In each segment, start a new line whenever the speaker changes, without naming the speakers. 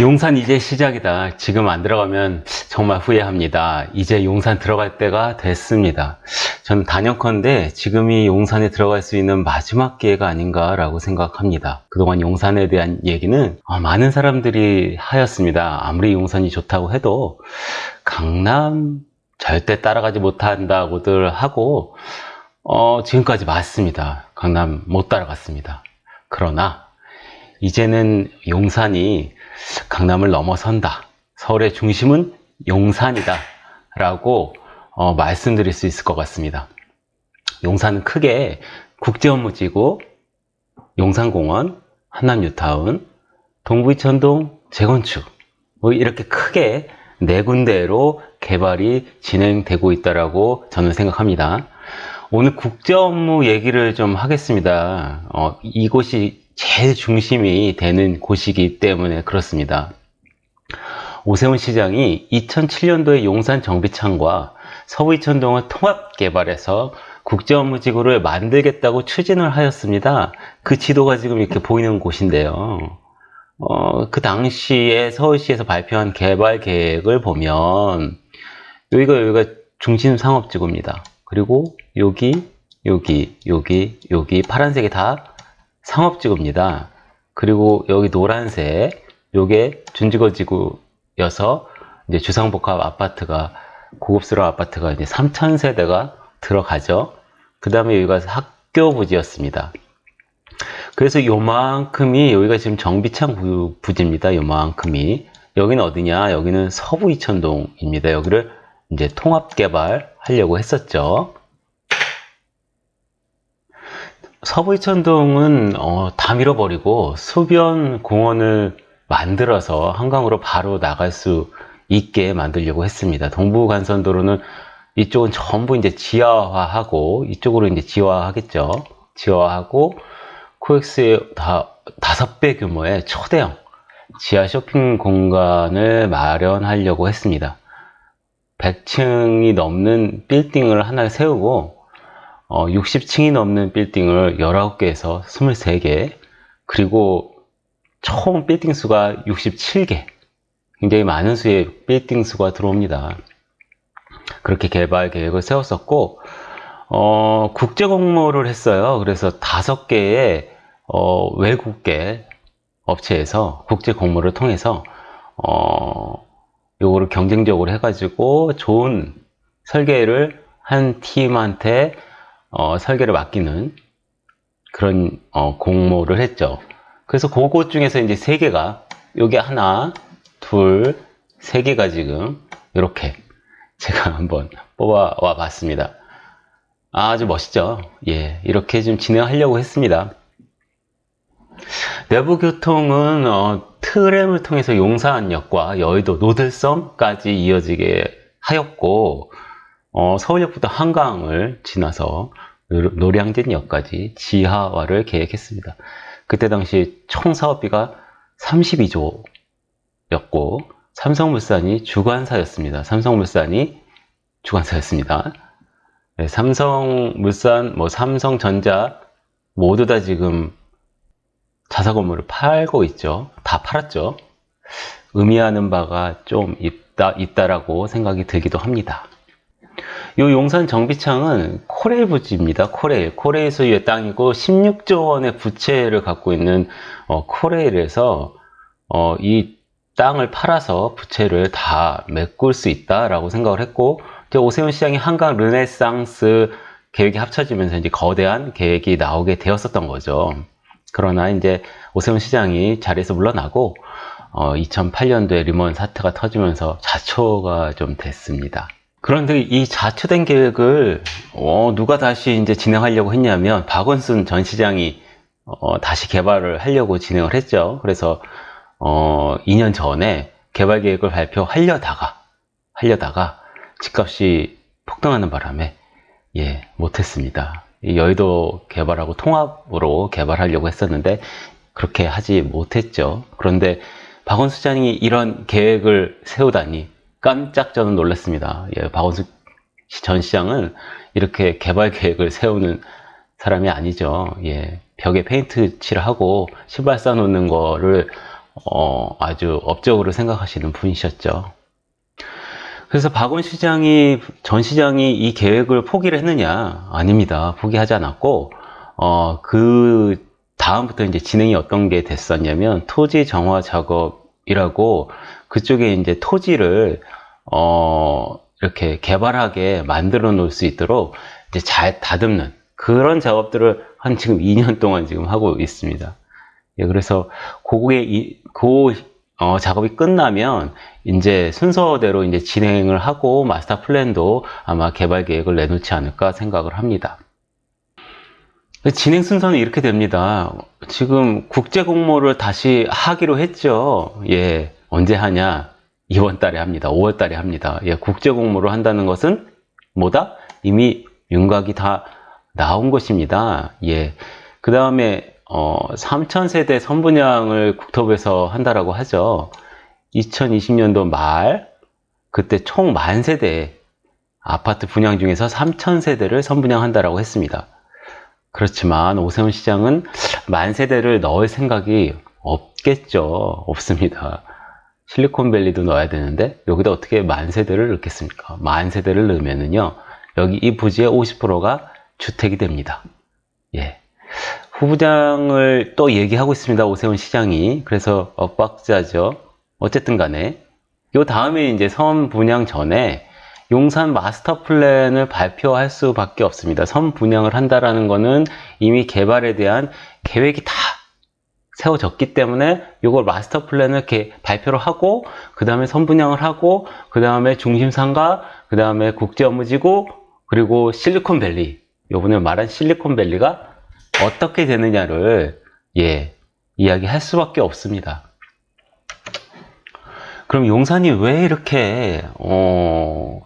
용산 이제 시작이다. 지금 안 들어가면 정말 후회합니다. 이제 용산 들어갈 때가 됐습니다. 저는 단연컨대 지금이 용산에 들어갈 수 있는 마지막 기회가 아닌가 라고 생각합니다. 그동안 용산에 대한 얘기는 어, 많은 사람들이 하였습니다. 아무리 용산이 좋다고 해도 강남 절대 따라가지 못한다고들 하고 어, 지금까지 맞습니다. 강남 못 따라갔습니다. 그러나 이제는 용산이 강남을 넘어선다. 서울의 중심은 용산이다. 라고 어, 말씀드릴 수 있을 것 같습니다. 용산은 크게 국제 업무지구, 용산공원, 한남뉴타운, 동부이천동 재건축 뭐 이렇게 크게 네 군데로 개발이 진행되고 있다라고 저는 생각합니다. 오늘 국제 업무 얘기를 좀 하겠습니다. 어, 이곳이 제일 중심이 되는 곳이기 때문에 그렇습니다. 오세훈 시장이 2007년도에 용산 정비창과 서부 이천동을 통합 개발해서 국제업무지구를 만들겠다고 추진을 하였습니다. 그 지도가 지금 이렇게 보이는 곳인데요. 어, 그 당시에 서울시에서 발표한 개발 계획을 보면 여기가 여기가 중심 상업지구입니다. 그리고 여기, 여기, 여기, 여기 파란색이 다 상업지구입니다. 그리고 여기 노란색, 요게 준지거지구여서 이제 주상복합 아파트가 고급스러운 아파트가 이제 3천 세대가 들어가죠. 그 다음에 여기가 학교 부지였습니다. 그래서 요만큼이 여기가 지금 정비창 부지입니다. 요만큼이 여기는 어디냐? 여기는 서부 이천동입니다. 여기를 이제 통합 개발하려고 했었죠. 서부 이천동은 어, 다 밀어버리고 수변 공원을 만들어서 한강으로 바로 나갈 수 있게 만들려고 했습니다. 동부간선도로는 이쪽은 전부 이제 지하화하고 이쪽으로 이제 지하화하겠죠. 지하화하고 코엑스의 다 다섯 배 규모의 초대형 지하 쇼핑 공간을 마련하려고 했습니다. 100층이 넘는 빌딩을 하나 세우고 어, 60층이 넘는 빌딩을 19개에서 23개 그리고 총 빌딩 수가 67개 굉장히 많은 수의 빌딩 수가 들어옵니다. 그렇게 개발 계획을 세웠었고 어, 국제 공모를 했어요. 그래서 다섯 개의 어, 외국계 업체에서 국제 공모를 통해서 어, 요거를 경쟁적으로 해가지고 좋은 설계를 한 팀한테 어, 설계를 맡기는 그런 어, 공모를 했죠. 그래서 그것 중에서 이제 세 개가 여기 하나, 둘, 세 개가 지금 이렇게 제가 한번 뽑아와 봤습니다. 아주 멋있죠? 예, 이렇게 좀 진행하려고 했습니다. 내부 교통은 어, 트램을 통해서 용산역과 여의도 노들섬까지 이어지게 하였고 어, 서울역부터 한강을 지나서 노량진역까지 지하화를 계획했습니다. 그때 당시 총 사업비가 32조였고 삼성물산이 주관사였습니다. 삼성물산이 주관사였습니다. 네, 삼성물산, 뭐 삼성전자 모두 다 지금 자사 건물을 팔고 있죠. 다 팔았죠. 의미하는 바가 좀 있다, 있다라고 생각이 들기도 합니다. 이 용산 정비창은 코레일 부지입니다. 코레일. 코레일 소유의 땅이고 16조 원의 부채를 갖고 있는 어, 코레일에서 어, 이 땅을 팔아서 부채를 다 메꿀 수 있다라고 생각을 했고 오세훈 시장이 한강 르네상스 계획이 합쳐지면서 이제 거대한 계획이 나오게 되었었던 거죠. 그러나 이제 오세훈 시장이 자리에서 물러나고 어, 2008년도에 리먼 사태가 터지면서 좌초가 좀 됐습니다. 그런데 이 좌초된 계획을 어, 누가 다시 이제 진행하려고 했냐면 박원순 전 시장이 어, 다시 개발을 하려고 진행을 했죠. 그래서 어, 2년 전에 개발 계획을 발표하려다가 하려다가 집값이 폭등하는 바람에 예 못했습니다. 여의도 개발하고 통합으로 개발하려고 했었는데 그렇게 하지 못했죠. 그런데 박원순 시장이 이런 계획을 세우다니 깜짝 저는 놀랐습니다. 예, 박원순 전 시장은 이렇게 개발 계획을 세우는 사람이 아니죠. 예, 벽에 페인트 칠하고 신발 쌓아놓는 거를 어, 아주 업적으로 생각하시는 분이셨죠. 그래서 박원 시장이 전 시장이 이 계획을 포기를 했느냐? 아닙니다. 포기하지 않았고 어, 그 다음부터 이제 진행이 어떤 게 됐었냐면 토지 정화 작업 이라고 그쪽에 이제 토지를 어, 이렇게 개발하게 만들어 놓을 수 있도록 이제 잘 다듬는 그런 작업들을 한 지금 2년 동안 지금 하고 있습니다. 예, 그래서 이, 그 어, 작업이 끝나면 이제 순서대로 이제 진행을 하고 마스터 플랜도 아마 개발 계획을 내놓지 않을까 생각을 합니다. 진행 순서는 이렇게 됩니다. 지금 국제 공모를 다시 하기로 했죠. 예, 언제 하냐? 이번 달에 합니다. 5월 달에 합니다. 예, 국제 공모를 한다는 것은 뭐다? 이미 윤곽이 다 나온 것입니다. 예. 그 다음에 어, 3,000세대 선분양을 국토부에서 한다라고 하죠. 2020년도 말 그때 총 만 세대 아파트 분양 중에서 3,000세대를 선분양한다라고 했습니다. 그렇지만 오세훈 시장은 만 세대를 넣을 생각이 없겠죠. 없습니다. 실리콘밸리도 넣어야 되는데 여기다 어떻게 만 세대를 넣겠습니까? 만 세대를 넣으면은요. 여기 이 부지의 50%가 주택이 됩니다. 예. 후부장을 또 얘기하고 있습니다. 오세훈 시장이. 그래서 엇박자죠. 어쨌든 간에 요 다음에 이제 선 분양 전에 용산 마스터 플랜을 발표할 수밖에 없습니다. 선 분양을 한다라는 거는 이미 개발에 대한 계획이 다 세워졌기 때문에 이걸 마스터 플랜을 이렇게 발표를 하고 그 다음에 선분양을 하고 그 다음에 중심상가 그 다음에 국제업무지구 그리고 실리콘밸리 요번에 말한 실리콘밸리가 어떻게 되느냐를 예 이야기할 수밖에 없습니다. 그럼 용산이 왜 이렇게 어,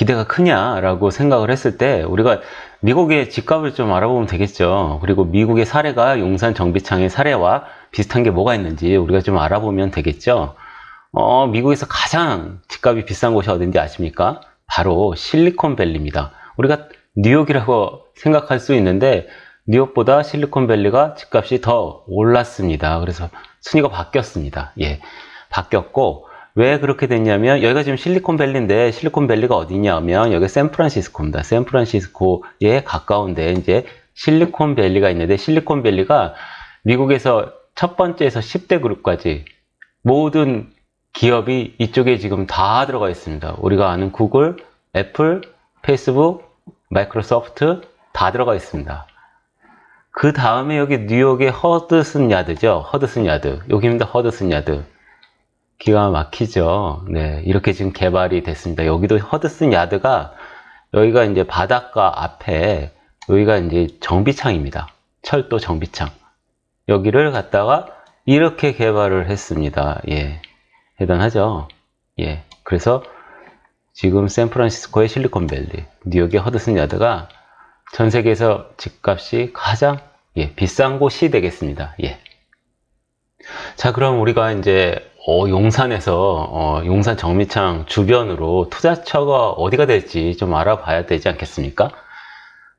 기대가 크냐라고 생각을 했을 때 우리가 미국의 집값을 좀 알아보면 되겠죠. 그리고 미국의 사례가 용산 정비창의 사례와 비슷한 게 뭐가 있는지 우리가 좀 알아보면 되겠죠. 어, 미국에서 가장 집값이 비싼 곳이 어딘지 아십니까? 바로 실리콘밸리입니다. 우리가 뉴욕이라고 생각할 수 있는데 뉴욕보다 실리콘밸리가 집값이 더 올랐습니다. 그래서 순위가 바뀌었습니다. 예, 바뀌었고 왜 그렇게 됐냐면 여기가 지금 실리콘밸리인데 실리콘밸리가 어디냐면 여기 샌프란시스코입니다. 샌프란시스코에 가까운데 이제 실리콘밸리가 있는데 실리콘밸리가 미국에서 첫 번째에서 10대 그룹까지 모든 기업이 이쪽에 지금 다 들어가 있습니다. 우리가 아는 구글, 애플, 페이스북, 마이크로소프트 다 들어가 있습니다. 그 다음에 여기 뉴욕의 허드슨 야드죠. 허드슨 야드. 여기입니다. 허드슨 야드. 기가 막히죠. 네. 이렇게 지금 개발이 됐습니다. 여기도 허드슨 야드가 여기가 이제 바닷가 앞에 여기가 이제 정비창입니다. 철도 정비창. 여기를 갖다가 이렇게 개발을 했습니다. 예. 대단하죠. 예. 그래서 지금 샌프란시스코의 실리콘밸리, 뉴욕의 허드슨 야드가 전 세계에서 집값이 가장 예, 비싼 곳이 되겠습니다. 예. 자, 그럼 우리가 이제 어, 용산에서 어, 용산 정미창 주변으로 투자처가 어디가 될지 좀 알아봐야 되지 않겠습니까?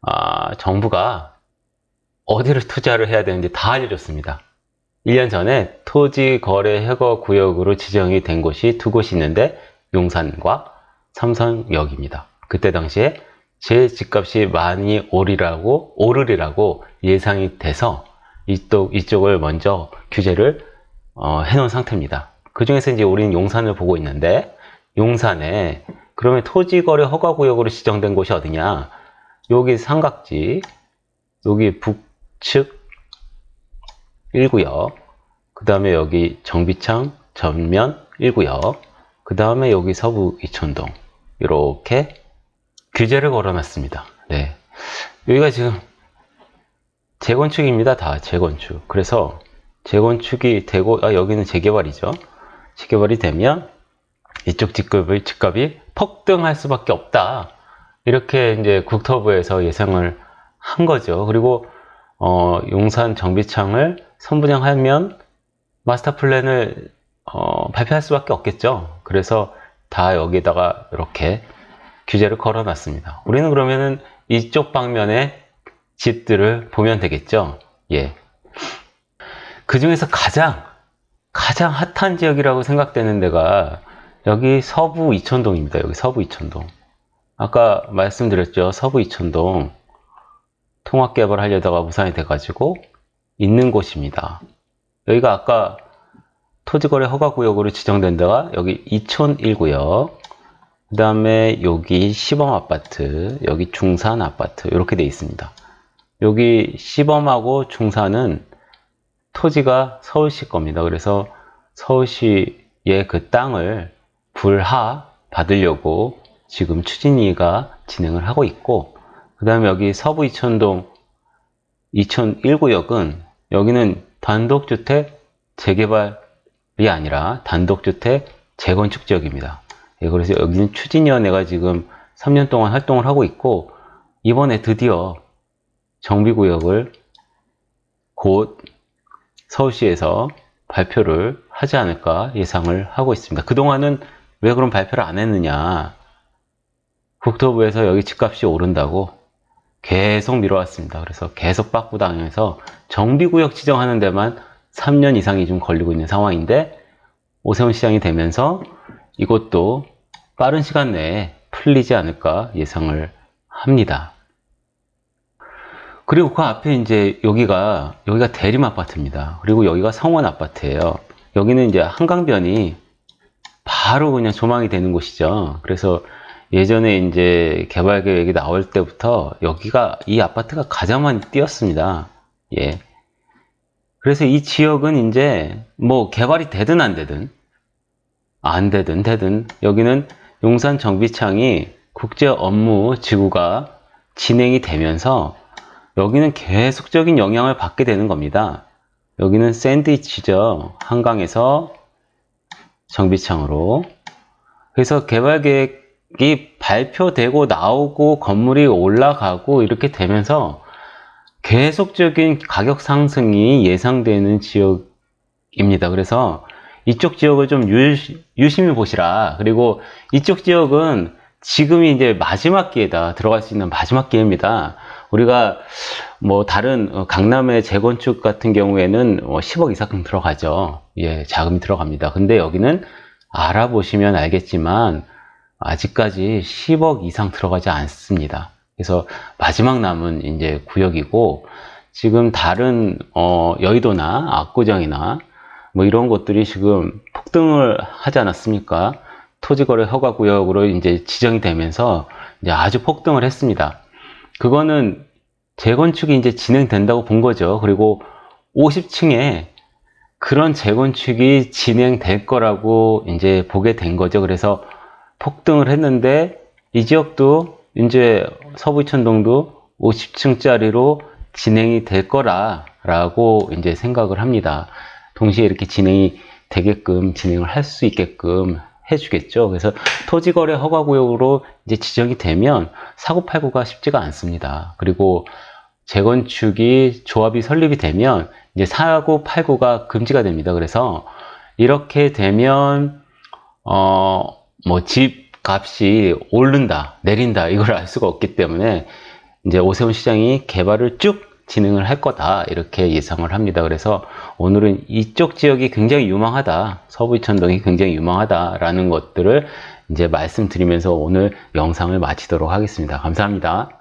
아, 정부가 어디를 투자를 해야 되는지 다 알려줬습니다. 1년 전에 토지 거래 허가 구역으로 지정이 된 곳이 두 곳이 있는데 용산과 삼성역입니다. 그때 당시에 제 집값이 많이 오르라고 오르리라고 예상이 돼서 이쪽 이쪽을 먼저 규제를 어, 해놓은 상태입니다. 그 중에서 이제 우리는 용산을 보고 있는데 용산에 그러면 토지거래 허가구역으로 지정된 곳이 어디냐? 여기 삼각지, 여기 북측 1구역, 그 다음에 여기 정비창 전면 1구역, 그 다음에 여기 서부 이촌동 이렇게 규제를 걸어놨습니다. 네, 여기가 지금 재건축입니다. 다 재건축. 그래서 재건축이 되고 아, 여기는 재개발이죠. 재개발이 되면 이쪽 집값이, 집값이 폭등할 수밖에 없다. 이렇게 이제 국토부에서 예상을 한 거죠. 그리고 어, 용산 정비창을 선분양하면 마스터 플랜을 어, 발표할 수밖에 없겠죠. 그래서 다 여기다가 이렇게 규제를 걸어 놨습니다. 우리는 그러면은 이쪽 방면에 집들을 보면 되겠죠. 예. 그 중에서 가장 가장 핫한 지역이라고 생각되는 데가 여기 서부 이천동입니다. 여기 서부 이천동. 아까 말씀드렸죠. 서부 이천동 통합 개발하려다가 무산이 돼가지고 있는 곳입니다. 여기가 아까 토지거래 허가구역으로 지정된 데가 여기 이촌 1구역 그 다음에 여기 시범 아파트 여기 중산 아파트 이렇게 돼 있습니다. 여기 시범하고 중산은 토지가 서울시 겁니다. 그래서 서울시의 그 땅을 불하 받으려고 지금 추진위가 진행을 하고 있고 그 다음에 여기 서부 이천동 이천 1구역은 여기는 단독주택 재개발이 아니라 단독주택 재건축 지역입니다. 예, 그래서 여기는 추진위원회가 지금 3년 동안 활동을 하고 있고 이번에 드디어 정비구역을 곧 서울시에서 발표를 하지 않을까 예상을 하고 있습니다. 그동안은 왜 그런 발표를 안 했느냐 국토부에서 여기 집값이 오른다고 계속 미뤄왔습니다. 그래서 계속 빠꾸당해서 정비구역 지정하는 데만 3년 이상이 좀 걸리고 있는 상황인데 오세훈 시장이 되면서 이것도 빠른 시간 내에 풀리지 않을까 예상을 합니다. 그리고 그 앞에 이제 여기가 여기가 대림 아파트입니다. 그리고 여기가 성원 아파트예요. 여기는 이제 한강변이 바로 그냥 조망이 되는 곳이죠. 그래서 예전에 이제 개발 계획이 나올 때부터 여기가 이 아파트가 가장 많이 뛰었습니다. 예. 그래서 이 지역은 이제 뭐 개발이 되든 안 되든 안 되든 되든 여기는 용산 정비창이 국제 업무 지구가 진행이 되면서 여기는 계속적인 영향을 받게 되는 겁니다. 여기는 샌드위치죠. 한강에서 정비창으로. 그래서 개발 계획이 발표되고 나오고 건물이 올라가고 이렇게 되면서 계속적인 가격 상승이 예상되는 지역입니다. 그래서 이쪽 지역을 좀 유심히 보시라. 그리고 이쪽 지역은 지금이 이제 마지막 기회다. 들어갈 수 있는 마지막 기회입니다. 우리가 뭐 다른 어, 강남의 재건축 같은 경우에는 10억 뭐 이상 들어가죠. 예, 자금이 들어갑니다. 근데 여기는 알아보시면 알겠지만 아직까지 10억 이상 들어가지 않습니다. 그래서 마지막 남은 이제 구역이고 지금 다른 어, 여의도나 압구정이나 뭐 이런 것들이 지금 폭등을 하지 않았습니까? 토지거래 허가구역으로 이제 지정이 되면서 이제 아주 폭등을 했습니다. 그거는 재건축이 이제 진행된다고 본 거죠. 그리고 50층에 그런 재건축이 진행될 거라고 이제 보게 된 거죠. 그래서 폭등을 했는데 이 지역도 이제 서부천동도 50층짜리로 진행이 될 거라라고 이제 생각을 합니다. 동시에 이렇게 진행이 되게끔 진행을 할 수 있게끔 해주겠죠. 그래서 토지거래 허가구역으로 이제 지정이 되면 사고팔고가 쉽지가 않습니다. 그리고 재건축이 조합이 설립이 되면 이제 사고팔고가 금지가 됩니다. 그래서 이렇게 되면 어 뭐 집 값이 오른다 내린다 이걸 알 수가 없기 때문에 이제 오세훈 시장이 개발을 쭉 진행을 할 거다 이렇게 예상을 합니다. 그래서 오늘은 이쪽 지역이 굉장히 유망하다. 서부 이천동이 굉장히 유망하다 라는 것들을 이제 말씀드리면서 오늘 영상을 마치도록 하겠습니다. 감사합니다.